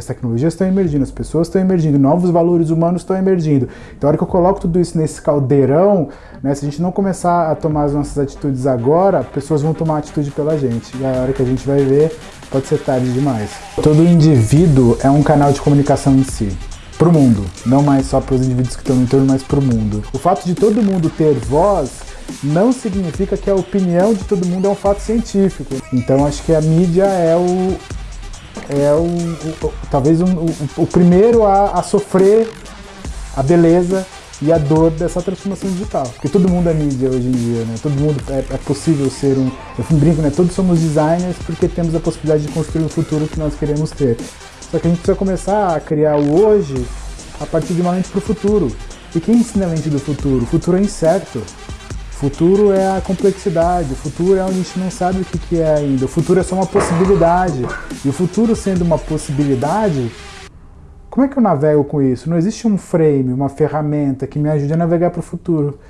As tecnologias estão emergindo, as pessoas estão emergindo, novos valores humanos estão emergindo. Então, a hora que eu coloco tudo isso nesse caldeirão, né, se a gente não começar a tomar as nossas atitudes agora, pessoas vão tomar atitude pela gente. E a hora que a gente vai ver, pode ser tarde demais. Todo indivíduo é um canal de comunicação em si. Para o mundo, não mais só para os indivíduos que estão no entorno, mas para o mundo. O fato de todo mundo ter voz não significa que a opinião de todo mundo é um fato científico. Então acho que a mídia é o, é o, o talvez um, o, o, primeiro a, a, sofrer a beleza e a dor dessa transformação digital. Porque todo mundo é mídia hoje em dia, né? Todo mundo é, é possível ser um... Eu brinco, né? Todos somos designers porque temos a possibilidade de construir o futuro que nós queremos ter. Só que a gente precisa começar a criar o hoje a partir de uma mente para o futuro. E quem ensina a mente do futuro? O futuro é incerto. O futuro é a complexidade, o futuro é onde a gente não sabe o que é ainda. O futuro é só uma possibilidade. E o futuro sendo uma possibilidade, como é que eu navego com isso? Não existe um frame, uma ferramenta que me ajude a navegar para o futuro.